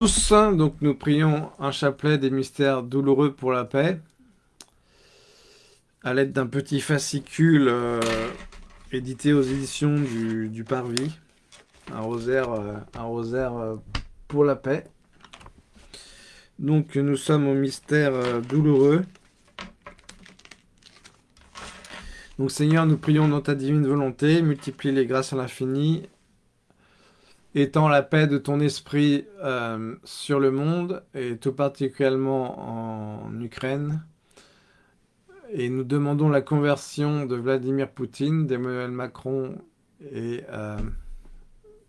tous, donc nous prions un chapelet des mystères douloureux pour la paix à l'aide d'un petit fascicule euh, édité aux éditions du, Parvis, un rosaire, euh, euh, pour la paix. Donc nous sommes au mystère douloureux. Donc Seigneur, nous prions dans ta divine volonté, multiplie les grâces à l'infini étant la paix de ton esprit euh, sur le monde, et tout particulièrement en Ukraine. Et nous demandons la conversion de Vladimir Poutine, d'Emmanuel Macron et euh,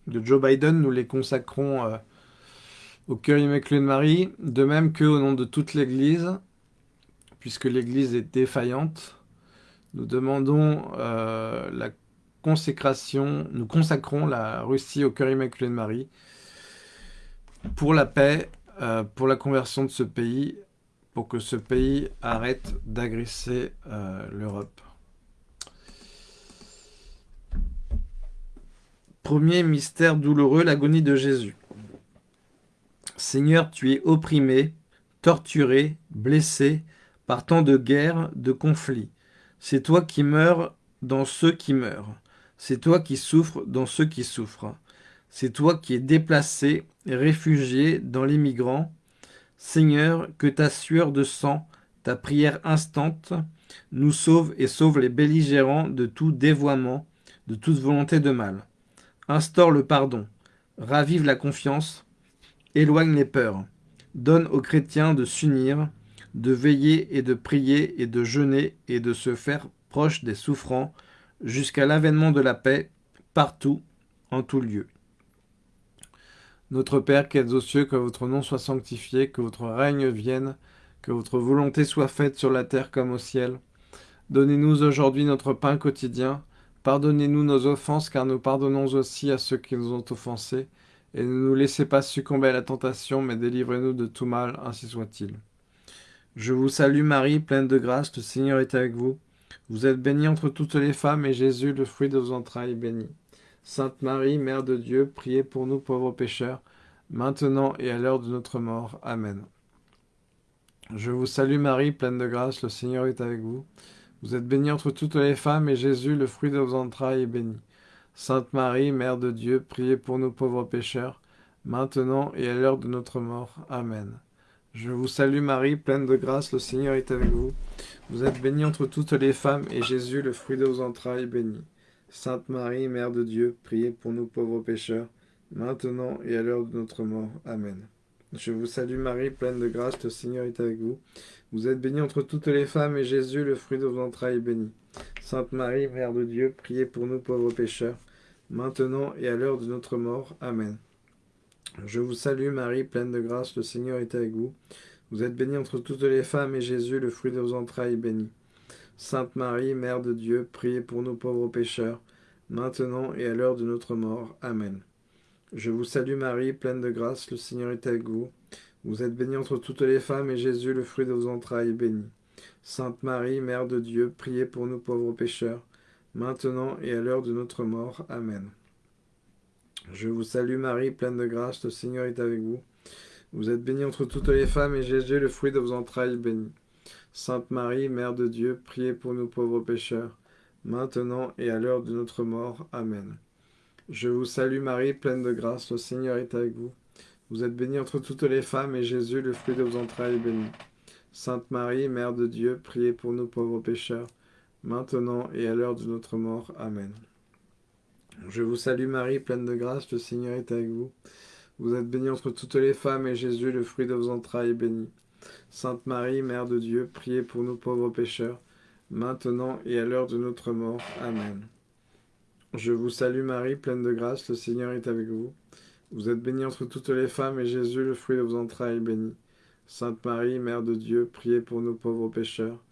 de Joe Biden. Nous les consacrons euh, au cœur immaculé de Marie, de même qu'au nom de toute l'Église, puisque l'Église est défaillante. Nous demandons la consécration, nous consacrons la Russie au cœur immaculé de Marie pour la paix, euh, pour la conversion de ce pays, pour que ce pays arrête d'agresser euh, l'Europe. Premier mystère douloureux, l'agonie de Jésus. Seigneur, tu es opprimé, torturé, blessé par tant de guerres, de conflits. C'est toi qui meurs dans ceux qui meurent. C'est toi qui souffres dans ceux qui souffrent. C'est toi qui es déplacé réfugié dans les migrants. Seigneur, que ta sueur de sang, ta prière instante, nous sauve et sauve les belligérants de tout dévoiement, de toute volonté de mal. Instaure le pardon, ravive la confiance, éloigne les peurs, donne aux chrétiens de s'unir, de veiller et de prier et de jeûner et de se faire proche des souffrants, jusqu'à l'avènement de la paix, partout, en tout lieu. Notre Père qui êtes aux cieux, que votre nom soit sanctifié, que votre règne vienne, que votre volonté soit faite sur la terre comme au ciel. Donnez-nous aujourd'hui notre pain quotidien. Pardonnez-nous nos offenses, car nous pardonnons aussi à ceux qui nous ont offensés. Et ne nous laissez pas succomber à la tentation, mais délivrez-nous de tout mal, ainsi soit-il. Je vous salue Marie, pleine de grâce, le Seigneur est avec vous. Vous êtes bénie entre toutes les femmes, et Jésus, le fruit de vos entrailles, est béni. Sainte Marie, Mère de Dieu, priez pour nous pauvres pécheurs, maintenant et à l'heure de notre mort. Amen. Je vous salue Marie, pleine de grâce, le Seigneur est avec vous. Vous êtes bénie entre toutes les femmes, et Jésus, le fruit de vos entrailles, est béni. Sainte Marie, Mère de Dieu, priez pour nous pauvres pécheurs, maintenant et à l'heure de notre mort. Amen. Je vous salue Marie, pleine de grâce, le Seigneur est avec vous. Vous êtes bénie entre toutes les femmes, et Jésus, le fruit de vos entrailles, est béni. Sainte Marie, Mère de Dieu, priez pour nous pauvres pécheurs, maintenant et à l'heure de notre mort. Amen. Je vous salue Marie, pleine de grâce, le Seigneur est avec vous. Vous êtes bénie entre toutes les femmes, et Jésus, le fruit de vos entrailles, est béni. Sainte Marie, Mère de Dieu, priez pour nous pauvres pécheurs, maintenant et à l'heure de notre mort. Amen. Je vous salue Marie, pleine de grâce, le Seigneur est avec vous. Vous êtes bénie entre toutes les femmes, et Jésus, le fruit de vos entrailles, est béni. Sainte Marie, Mère de Dieu, priez pour nous pauvres pécheurs, maintenant et à l'heure de notre mort. Amen. Je vous salue Marie, pleine de grâce, le Seigneur est avec vous. Vous êtes bénie entre toutes les femmes, et Jésus, le fruit de vos entrailles, est béni. Sainte Marie, Mère de Dieu, priez pour nous pauvres pécheurs, maintenant et à l'heure de notre mort. Amen. Je vous salue Marie, pleine de grâce, le Seigneur est avec vous. Vous êtes bénie entre toutes les femmes, et Jésus, le fruit de vos entrailles, béni. Sainte Marie, Mère de Dieu, priez pour nous pauvres pécheurs, maintenant et à l'heure de notre mort. Amen. Je vous salue Marie, pleine de grâce, le Seigneur est avec vous. Vous êtes bénie entre toutes les femmes, et Jésus, le fruit de vos entrailles, béni. Sainte Marie, Mère de Dieu, priez pour nous pauvres pécheurs, maintenant et à l'heure de notre mort. Amen. Je vous salue Marie, pleine de grâce, le Seigneur est avec vous. Vous êtes bénie entre toutes les femmes, et Jésus, le fruit de vos entrailles, est béni. Sainte Marie, Mère de Dieu, priez pour nous pauvres pécheurs, maintenant et à l'heure de notre mort. Amen. Je vous salue Marie, pleine de grâce, le Seigneur est avec vous. Vous êtes bénie entre toutes les femmes, et Jésus, le fruit de vos entrailles, est béni. Sainte Marie, Mère de Dieu, priez pour nous pauvres pécheurs,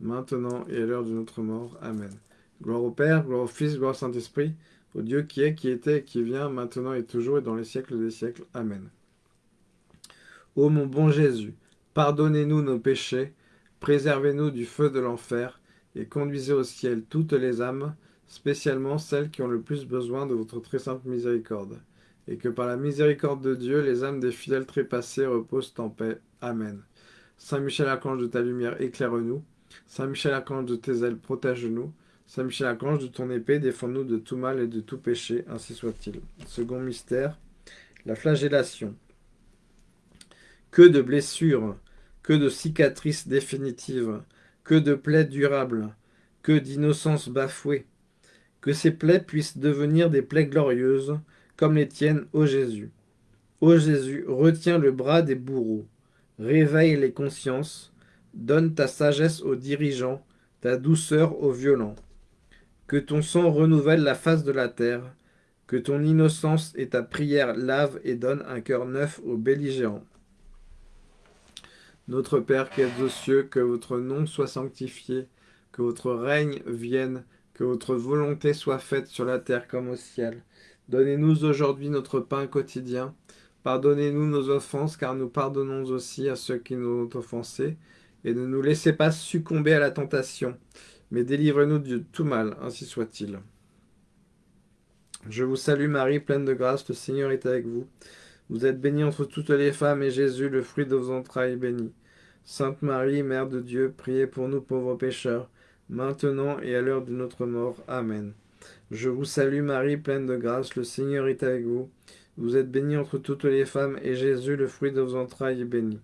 maintenant et à l'heure de notre mort. Amen. Gloire au Père, gloire au Fils, gloire au Saint-Esprit, au Dieu qui est, qui était qui vient, maintenant et toujours et dans les siècles des siècles. Amen. Ô mon bon Jésus, pardonnez-nous nos péchés, préservez-nous du feu de l'enfer, et conduisez au ciel toutes les âmes, spécialement celles qui ont le plus besoin de votre très sainte miséricorde. et que par la miséricorde de Dieu, les âmes des fidèles trépassés reposent en paix. Amen. Saint Michel Archange de ta lumière, éclaire-nous. Saint Michel Archange de tes ailes, protège-nous. Saint Michel Archange de ton épée, défends-nous de tout mal et de tout péché, ainsi soit-il. Second mystère, la flagellation. Que de blessures, que de cicatrices définitives, que de plaies durables, que d'innocence bafouée. Que ces plaies puissent devenir des plaies glorieuses, comme les tiennes, ô Jésus. Ô Jésus, retiens le bras des bourreaux, réveille les consciences, donne ta sagesse aux dirigeants, ta douceur aux violents. Que ton sang renouvelle la face de la terre, que ton innocence et ta prière lavent et donnent un cœur neuf aux belligérants. Notre Père qui êtes aux cieux, que votre nom soit sanctifié, que votre règne vienne, que votre volonté soit faite sur la terre comme au ciel. Donnez-nous aujourd'hui notre pain quotidien. Pardonnez-nous nos offenses, car nous pardonnons aussi à ceux qui nous ont offensés. Et ne nous laissez pas succomber à la tentation, mais délivrez-nous de tout mal, ainsi soit-il. Je vous salue Marie, pleine de grâce, le Seigneur est avec vous. Vous êtes bénie entre toutes les femmes, et Jésus, le fruit de vos entrailles, est béni. Sainte Marie, Mère de Dieu, priez pour nous pauvres pécheurs, maintenant et à l'heure de notre mort. Amen. Je vous salue Marie, pleine de grâce, le Seigneur est avec vous. Vous êtes bénie entre toutes les femmes, et Jésus, le fruit de vos entrailles, est béni.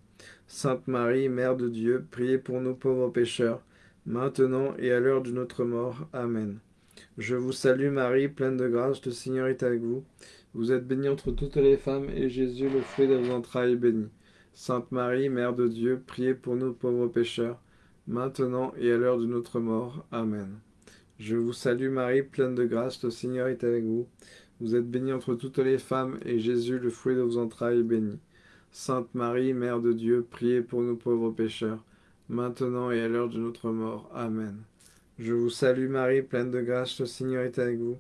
Sainte Marie, Mère de Dieu, priez pour nous pauvres pécheurs, maintenant et à l'heure de notre mort. Amen. Je vous salue Marie, pleine de grâce, le Seigneur est avec vous. Vous êtes bénie entre toutes les femmes, et Jésus, le fruit de vos entrailles, est béni. Sainte Marie, Mère de Dieu, priez pour nous pauvres pécheurs, maintenant et à l'heure de notre mort. Amen. Je vous salue Marie, pleine de grâce, le Seigneur est avec vous. Vous êtes bénie entre toutes les femmes, et Jésus, le fruit de vos entrailles, est béni. Sainte Marie, Mère de Dieu, priez pour nous pauvres pécheurs, maintenant et à l'heure de notre mort. Amen. Je vous salue Marie, pleine de grâce, le Seigneur est avec vous.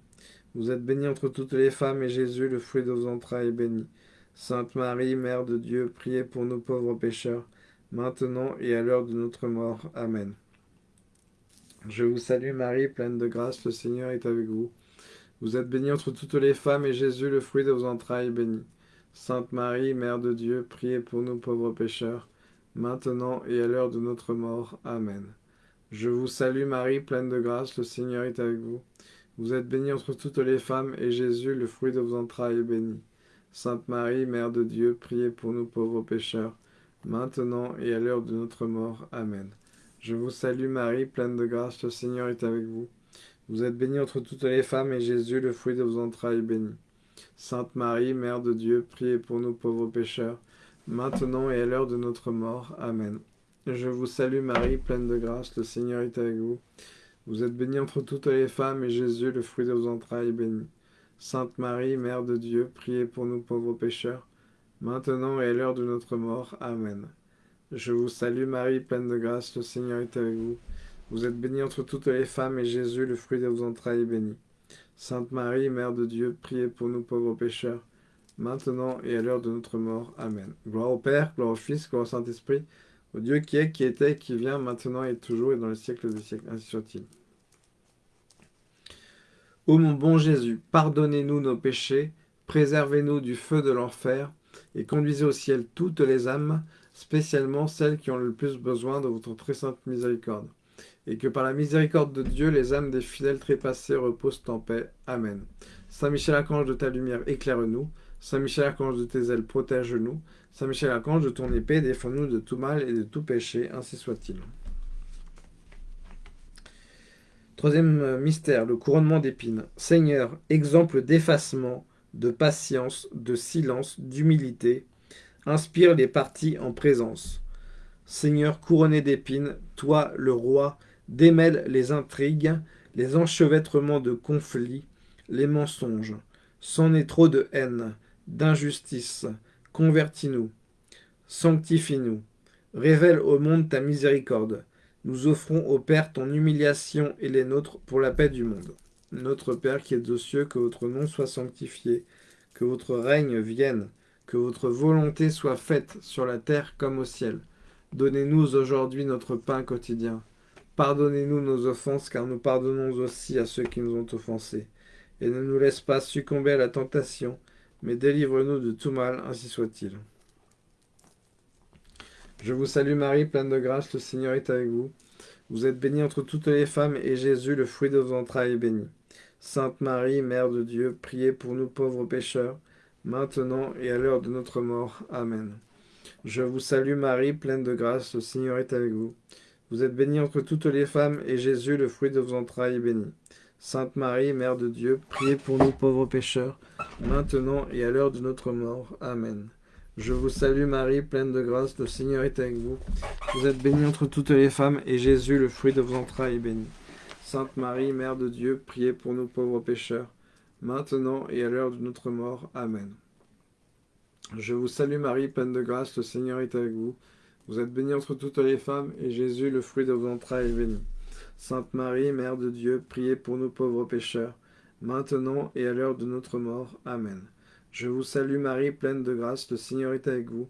Vous êtes bénie entre toutes les femmes, et Jésus, le fruit de vos entrailles, est béni. Sainte Marie, Mère de Dieu, priez pour nous pauvres pécheurs, maintenant et à l'heure de notre mort. Amen. Je vous salue Marie, pleine de grâce, le Seigneur est avec vous. Vous êtes bénie entre toutes les femmes, et Jésus, le fruit de vos entrailles, est béni. Sainte Marie, Mère de Dieu, priez pour nous pauvres pécheurs, maintenant et à l'heure de notre mort. Amen. Je vous salue Marie, pleine de grâce, le Seigneur est avec vous. Vous êtes bénie entre toutes les femmes, et Jésus, le fruit de vos entrailles, est béni. Sainte Marie, Mère de Dieu, priez pour nous pauvres pécheurs, maintenant et à l'heure de notre mort. Amen. Je vous salue Marie, pleine de grâce, le Seigneur est avec vous. Vous êtes bénie entre toutes les femmes, et Jésus, le fruit de vos entrailles, est béni. Sainte Marie, Mère de Dieu, priez pour nous pauvres pécheurs, maintenant et à l'heure de notre mort. Amen. Je vous salue Marie, pleine de grâce, le Seigneur est avec vous. Vous êtes bénie entre toutes les femmes, et Jésus, le fruit de vos entrailles, est béni. Sainte Marie, Mère de Dieu, priez pour nous pauvres pécheurs, maintenant et à l'heure de notre mort. Amen. Je vous salue Marie, pleine de grâce, le Seigneur est avec vous. Vous êtes bénie entre toutes les femmes, et Jésus, le fruit de vos entrailles, est béni. Sainte Marie, Mère de Dieu, priez pour nous pauvres pécheurs, maintenant et à l'heure de notre mort. Amen. Gloire au Père, gloire au Fils, gloire au Saint-Esprit, au Dieu qui est, qui était, qui vient, maintenant et toujours, et dans le siècle des siècles. Ainsi soit-il. Ô mon bon Jésus, pardonnez-nous nos péchés, préservez-nous du feu de l'enfer, et conduisez au ciel toutes les âmes, spécialement celles qui ont le plus besoin de votre très sainte miséricorde. Et que par la miséricorde de Dieu, les âmes des fidèles trépassés reposent en paix. Amen. Saint Michel Archange de ta lumière, éclaire-nous. Saint Michel Archange de tes ailes, protège-nous. Saint Michel Archange de ton épée, défends-nous de tout mal et de tout péché, ainsi soit-il. Troisième mystère, le couronnement d'épines. Seigneur, exemple d'effacement, de patience, de silence, d'humilité, inspire les parties en présence. Seigneur couronné d'épines, toi le roi, démêle les intrigues, les enchevêtrements de conflits, les mensonges. C'en est trop de haine, d'injustice. Convertis-nous, sanctifie-nous, révèle au monde ta miséricorde. Nous offrons au Père ton humiliation et les nôtres pour la paix du monde. Notre Père qui es aux cieux, que votre nom soit sanctifié, que votre règne vienne, que votre volonté soit faite sur la terre comme au ciel. Donnez-nous aujourd'hui notre pain quotidien. Pardonnez-nous nos offenses, car nous pardonnons aussi à ceux qui nous ont offensés. Et ne nous laisse pas succomber à la tentation, mais délivre-nous de tout mal, ainsi soit-il. Je vous salue Marie, pleine de grâce, le Seigneur est avec vous. Vous êtes bénie entre toutes les femmes, et Jésus, le fruit de vos entrailles, est béni. Sainte Marie, Mère de Dieu, priez pour nous pauvres pécheurs, maintenant et à l'heure de notre mort. Amen. Je vous salue Marie, pleine de grâce, le Seigneur est avec vous. Vous êtes bénie entre toutes les femmes, et Jésus, le fruit de vos entrailles, est béni. Sainte Marie, Mère de Dieu, priez pour nous pauvres pécheurs, maintenant et à l'heure de notre mort. Amen. Je vous salue Marie, pleine de grâce, le Seigneur est avec vous. Vous êtes bénie entre toutes les femmes, et Jésus, le fruit de vos entrailles, est béni. Sainte Marie, Mère de Dieu, priez pour nous pauvres pécheurs, maintenant et à l'heure de notre mort. Amen. Je vous salue Marie, pleine de grâce, le Seigneur est avec vous. Vous êtes bénie entre toutes les femmes, et Jésus, le fruit de vos entrailles, est béni. Sainte Marie, Mère de Dieu, priez pour nous pauvres pécheurs, maintenant et à l'heure de notre mort. Amen. Je vous salue Marie, pleine de grâce, le Seigneur est avec vous.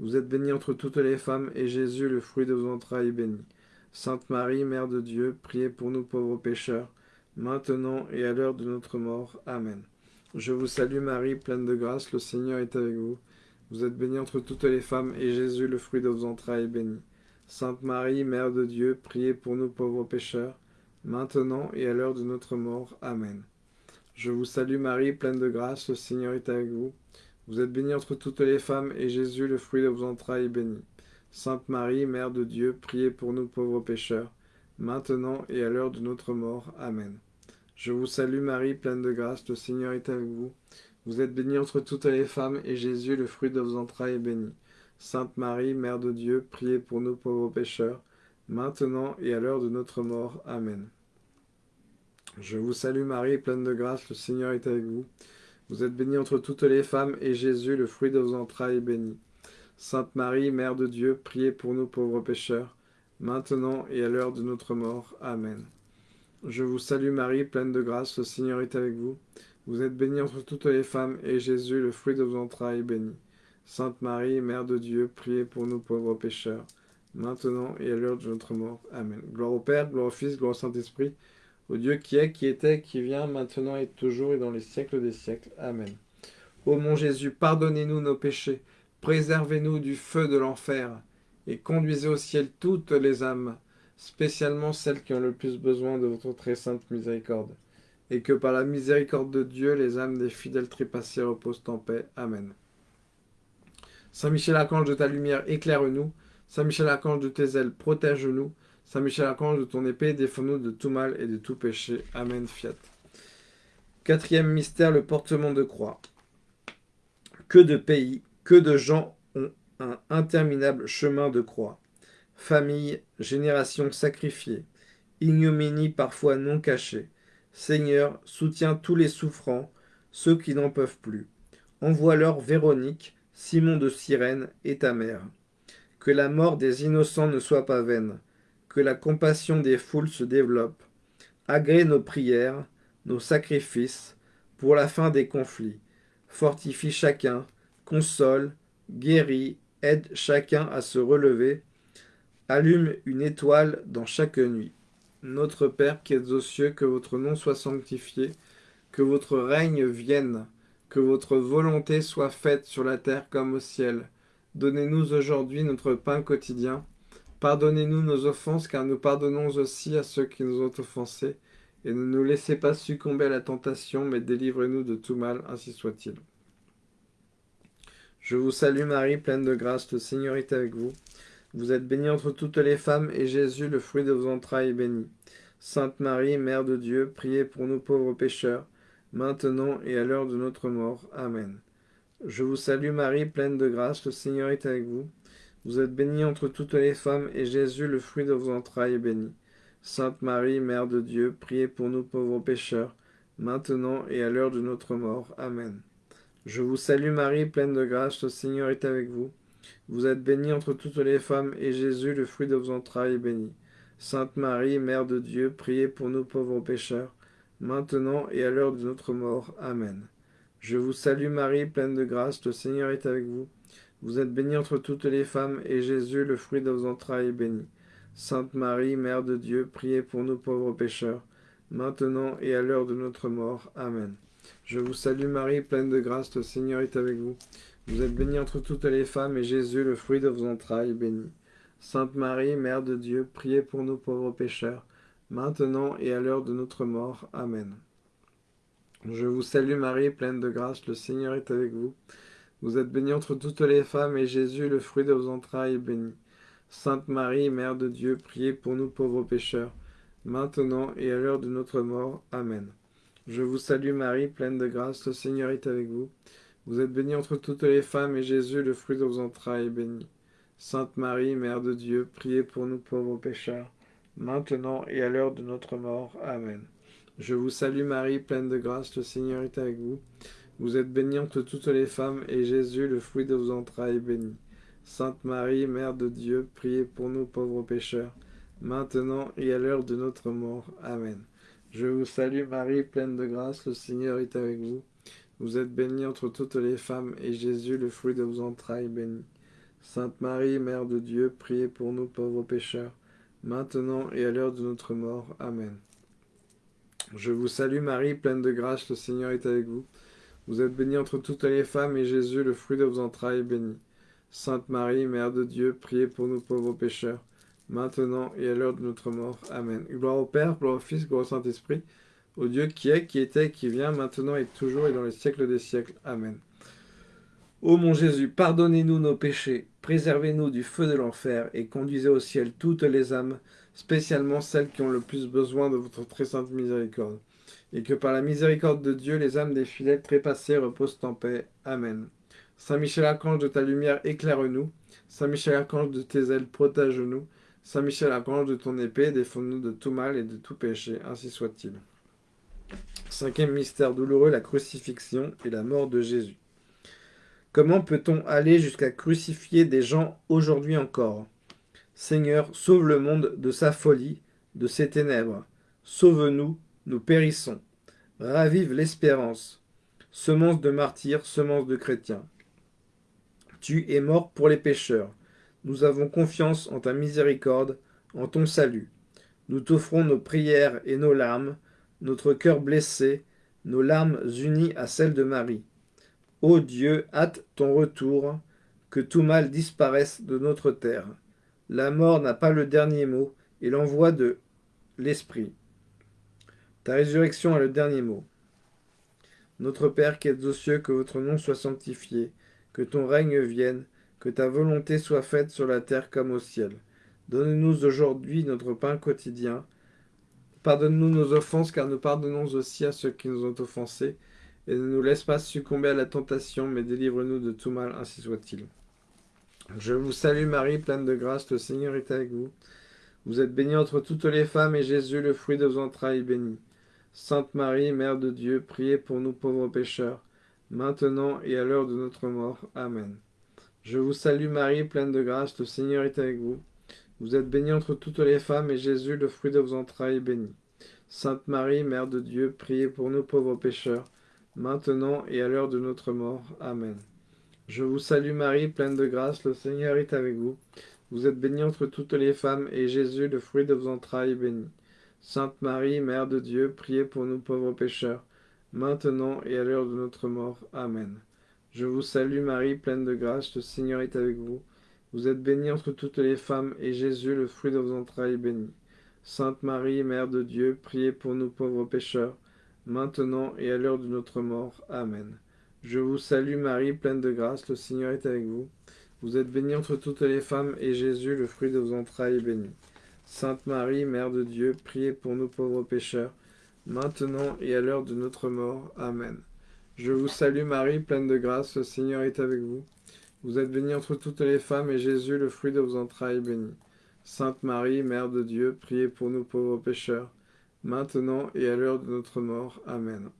Vous êtes bénie entre toutes les femmes, et Jésus, le fruit de vos entrailles, est béni. Sainte Marie, Mère de Dieu, priez pour nous pauvres pécheurs, maintenant et à l'heure de notre mort. Amen. Je vous salue Marie, pleine de grâce, le Seigneur est avec vous. Vous êtes bénie entre toutes les femmes, et Jésus, le fruit de vos entrailles, est béni. Sainte Marie, Mère de Dieu, priez pour nous pauvres pécheurs, maintenant et à l'heure de notre mort. Amen. Je vous salue Marie, pleine de grâce, le Seigneur est avec vous. Vous êtes bénie entre toutes les femmes, et Jésus, le fruit de vos entrailles, est béni. Sainte Marie, Mère de Dieu, priez pour nous pauvres pécheurs, maintenant et à l'heure de notre mort. Amen. Je vous salue Marie, pleine de grâce, le Seigneur est avec vous. Vous êtes bénie entre toutes les femmes, et Jésus, le fruit de vos entrailles, est béni. Sainte Marie, Mère de Dieu, priez pour nous pauvres pécheurs, maintenant et à l'heure de notre mort. Amen. Je vous salue Marie, pleine de grâce, le Seigneur est avec vous. Vous êtes bénie entre toutes les femmes, et Jésus, le fruit de vos entrailles, est béni. Sainte Marie, Mère de Dieu, priez pour nous pauvres pécheurs, maintenant et à l'heure de notre mort. Amen. Je vous salue Marie, pleine de grâce, le Seigneur est avec vous. Vous êtes bénie entre toutes les femmes, et Jésus, le fruit de vos entrailles, est béni. Sainte Marie, Mère de Dieu, priez pour nous pauvres pécheurs, maintenant et à l'heure de notre mort. Amen. Gloire au Père, gloire au Fils, gloire au Saint-Esprit, au Dieu qui est, qui était, qui vient, maintenant et toujours et dans les siècles des siècles. Amen. Ô mon Jésus, pardonnez-nous nos péchés, préservez-nous du feu de l'enfer, et conduisez au ciel toutes les âmes, spécialement celles qui ont le plus besoin de votre très sainte miséricorde, et que par la miséricorde de Dieu, les âmes des fidèles trépassés reposent en paix. Amen. Saint Michel Archange de ta lumière, éclaire-nous. Saint Michel Archange de tes ailes, protège-nous. Saint Michel Archange de ton épée, défends-nous de tout mal et de tout péché. Amen. Fiat. Quatrième mystère, le portement de croix. Que de pays, que de gens ont un interminable chemin de croix. Famille, génération sacrifiée, ignominie parfois non cachée. Seigneur, soutiens tous les souffrants, ceux qui n'en peuvent plus. Envoie-leur Véronique, Simon de Cyrène et ta mère. Que la mort des innocents ne soit pas vaine, que la compassion des foules se développe. Agrée nos prières, nos sacrifices, pour la fin des conflits. Fortifie chacun, console, guérit, aide chacun à se relever. Allume une étoile dans chaque nuit. Notre Père qui êtes aux cieux, que votre nom soit sanctifié, que votre règne vienne, que votre volonté soit faite sur la terre comme au ciel. Donnez-nous aujourd'hui notre pain quotidien. Pardonnez-nous nos offenses, car nous pardonnons aussi à ceux qui nous ont offensés. Et ne nous laissez pas succomber à la tentation, mais délivrez-nous de tout mal, ainsi soit-il. Je vous salue Marie, pleine de grâce, le Seigneur est avec vous. Vous êtes bénie entre toutes les femmes, et Jésus, le fruit de vos entrailles, est béni. Sainte Marie, Mère de Dieu, priez pour nous pauvres pécheurs, maintenant et à l'heure de notre mort. Amen. Je vous salue Marie, pleine de grâce, le Seigneur est avec vous. Vous êtes bénie entre toutes les femmes, et Jésus, le fruit de vos entrailles, est béni. Sainte Marie, Mère de Dieu, priez pour nous pauvres pécheurs, maintenant et à l'heure de notre mort. Amen. Je vous salue Marie, pleine de grâce, le Seigneur est avec vous. Vous êtes bénie entre toutes les femmes, et Jésus, le fruit de vos entrailles, est béni. Sainte Marie, Mère de Dieu, priez pour nous pauvres pécheurs, maintenant et à l'heure de notre mort. Amen. Je vous salue Marie, pleine de grâce, le Seigneur est avec vous. Vous êtes bénie entre toutes les femmes, et Jésus, le fruit de vos entrailles, est béni. Sainte Marie, Mère de Dieu, priez pour nous pauvres pécheurs, maintenant et à l'heure de notre mort. Amen. Je vous salue Marie, pleine de grâce, le Seigneur est avec vous. Vous êtes bénie entre toutes les femmes, et Jésus, le fruit de vos entrailles, est béni. Sainte Marie, Mère de Dieu, priez pour nous pauvres pécheurs, maintenant et à l'heure de notre mort. Amen. Je vous salue Marie, pleine de grâce, le Seigneur est avec vous. Vous êtes bénie entre toutes les femmes, et Jésus, le fruit de vos entrailles, est béni. Sainte Marie, Mère de Dieu, priez pour nous pauvres pécheurs, maintenant et à l'heure de notre mort. Amen. Je vous salue Marie, pleine de grâce, le Seigneur est avec vous. Vous êtes bénie entre toutes les femmes, et Jésus, le fruit de vos entrailles, est béni. Sainte Marie, Mère de Dieu, priez pour nous pauvres pécheurs, maintenant et à l'heure de notre mort. Amen. Je vous salue Marie, pleine de grâce, le Seigneur est avec vous. Vous êtes bénie entre toutes les femmes, et Jésus, le fruit de vos entrailles, est béni. Sainte Marie, Mère de Dieu, priez pour nous pauvres pécheurs, maintenant et à l'heure de notre mort. Amen. Je vous salue Marie, pleine de grâce, le Seigneur est avec vous. Vous êtes bénie entre toutes les femmes, et Jésus, le fruit de vos entrailles, est béni. Sainte Marie, Mère de Dieu, priez pour nous pauvres pécheurs, maintenant et à l'heure de notre mort. Amen. Je vous salue Marie, pleine de grâce, le Seigneur est avec vous. Vous êtes bénie entre toutes les femmes, et Jésus, le fruit de vos entrailles, est béni. Sainte Marie, Mère de Dieu, priez pour nous pauvres pécheurs, maintenant et à l'heure de notre mort. Amen. Gloire au Père, gloire au Fils, gloire au Saint-Esprit, au Dieu qui est, qui était, qui vient, maintenant et toujours et dans les siècles des siècles. Amen. Ô mon Jésus, pardonnez-nous nos péchés, préservez-nous du feu de l'enfer et conduisez au ciel toutes les âmes, spécialement celles qui ont le plus besoin de votre très sainte miséricorde. Et que par la miséricorde de Dieu, les âmes des fidèles trépassés reposent en paix. Amen. Saint Michel Archange de ta lumière, éclaire-nous. Saint Michel Archange de tes ailes, protège-nous. Saint Michel Archange de ton épée, défends-nous de tout mal et de tout péché, ainsi soit-il. Cinquième mystère douloureux, la crucifixion et la mort de Jésus. Comment peut-on aller jusqu'à crucifier des gens aujourd'hui encore? Seigneur, sauve le monde de sa folie, de ses ténèbres. Sauve-nous, nous périssons. Ravive l'espérance. Semence de martyrs, semence de chrétiens. Tu es mort pour les pécheurs. Nous avons confiance en ta miséricorde, en ton salut. Nous t'offrons nos prières et nos larmes, notre cœur blessé, nos larmes unies à celles de Marie. Ô Dieu, hâte ton retour, que tout mal disparaisse de notre terre. La mort n'a pas le dernier mot, et l'envoi de l'Esprit. Ta résurrection a le dernier mot. Notre Père qui es aux cieux, que votre nom soit sanctifié, que ton règne vienne, que ta volonté soit faite sur la terre comme au ciel. Donne-nous aujourd'hui notre pain quotidien. Pardonne-nous nos offenses, car nous pardonnons aussi à ceux qui nous ont offensés et ne nous laisse pas succomber à la tentation, mais délivre-nous de tout mal, ainsi soit-il. Je vous salue Marie, pleine de grâce, le Seigneur est avec vous. Vous êtes bénie entre toutes les femmes, et Jésus, le fruit de vos entrailles, est béni. Sainte Marie, Mère de Dieu, priez pour nous pauvres pécheurs, maintenant et à l'heure de notre mort. Amen. Je vous salue Marie, pleine de grâce, le Seigneur est avec vous. Vous êtes bénie entre toutes les femmes, et Jésus, le fruit de vos entrailles, est béni. Sainte Marie, Mère de Dieu, priez pour nous pauvres pécheurs, maintenant et à l'heure de notre mort. Amen. Je vous salue Marie, pleine de grâce, le Seigneur est avec vous. Vous êtes bénie entre toutes les femmes, et Jésus, le fruit de vos entrailles, est béni. Sainte Marie, Mère de Dieu, priez pour nous pauvres pécheurs, maintenant et à l'heure de notre mort. Amen. Je vous salue Marie, pleine de grâce, le Seigneur est avec vous. Vous êtes bénie entre toutes les femmes, et Jésus, le fruit de vos entrailles, est béni. Sainte Marie, Mère de Dieu, priez pour nous pauvres pécheurs, maintenant et à l'heure de notre mort. Amen. Je vous salue Marie, pleine de grâce, le Seigneur est avec vous. Vous êtes bénie entre toutes les femmes, et Jésus, le fruit de vos entrailles, est béni. Sainte Marie, Mère de Dieu, priez pour nous pauvres pécheurs, maintenant et à l'heure de notre mort. Amen. Je vous salue Marie, pleine de grâce, le Seigneur est avec vous. Vous êtes bénie entre toutes les femmes, et Jésus, le fruit de vos entrailles, est béni. Sainte Marie, Mère de Dieu, priez pour nous pauvres pécheurs, maintenant et à l'heure de notre mort. Amen.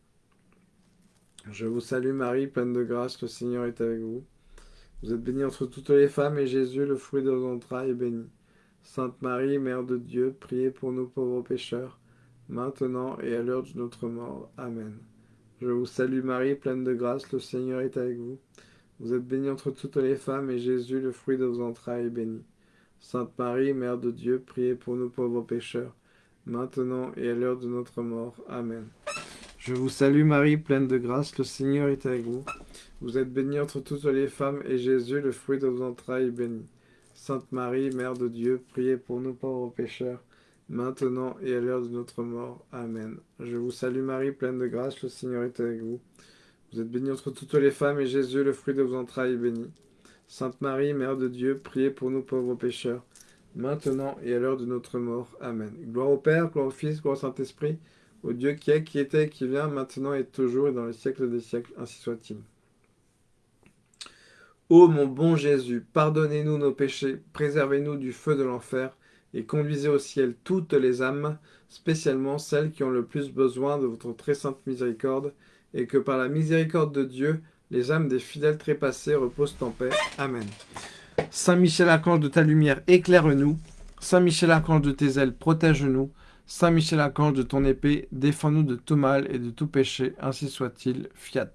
Je vous salue Marie, pleine de grâce, le Seigneur est avec vous. Vous êtes bénie entre toutes les femmes, et Jésus, le fruit de vos entrailles, est béni. Sainte Marie, Mère de Dieu, priez pour nous pauvres pécheurs, maintenant et à l'heure de notre mort. Amen. Je vous salue Marie, pleine de grâce, le Seigneur est avec vous. Vous êtes bénie entre toutes les femmes, et Jésus, le fruit de vos entrailles, est béni. Sainte Marie, Mère de Dieu, priez pour nous pauvres pécheurs, maintenant et à l'heure de notre mort. Amen. Je vous salue Marie, pleine de grâce, le Seigneur est avec vous. Vous êtes bénie entre toutes les femmes, et Jésus, le fruit de vos entrailles, est béni. Sainte Marie, Mère de Dieu, priez pour nous pauvres pécheurs, maintenant et à l'heure de notre mort. Amen. Je vous salue Marie, pleine de grâce, le Seigneur est avec vous. Vous êtes bénie entre toutes les femmes, et Jésus, le fruit de vos entrailles, est béni. Sainte Marie, Mère de Dieu, priez pour nous pauvres pécheurs, maintenant et à l'heure de notre mort. Amen. Gloire au Père, gloire au Fils, gloire au Saint-Esprit, au Dieu qui est, qui était, qui vient, maintenant et toujours, et dans les siècles des siècles, ainsi soit-il. Ô mon bon Jésus, pardonnez-nous nos péchés, préservez-nous du feu de l'enfer, et conduisez au ciel toutes les âmes, spécialement celles qui ont le plus besoin de votre très sainte miséricorde, et que par la miséricorde de Dieu, les âmes des fidèles trépassés reposent en paix. Amen. Saint Michel Archange de ta lumière, éclaire-nous. Saint Michel Archange de tes ailes, protège-nous. Saint Michel Archange de ton épée, défends-nous de tout mal et de tout péché, ainsi soit-il. Fiat.